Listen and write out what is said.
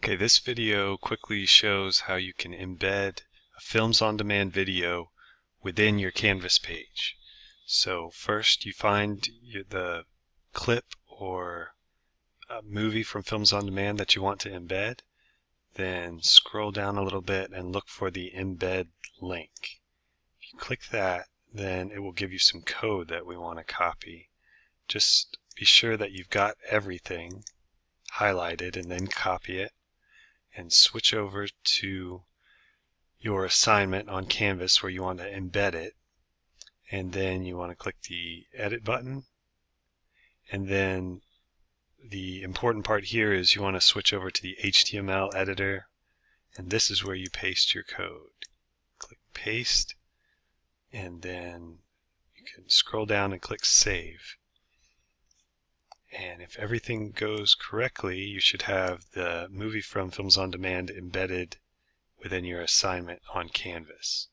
Okay, this video quickly shows how you can embed a Films on Demand video within your Canvas page. So first you find the clip or movie from Films on Demand that you want to embed. Then scroll down a little bit and look for the embed link. If you click that, then it will give you some code that we want to copy. Just be sure that you've got everything highlighted and then copy it and switch over to your assignment on Canvas where you want to embed it and then you want to click the edit button and then the important part here is you want to switch over to the HTML editor and this is where you paste your code. Click paste and then you can scroll down and click save. And if everything goes correctly, you should have the movie from Films on Demand embedded within your assignment on Canvas.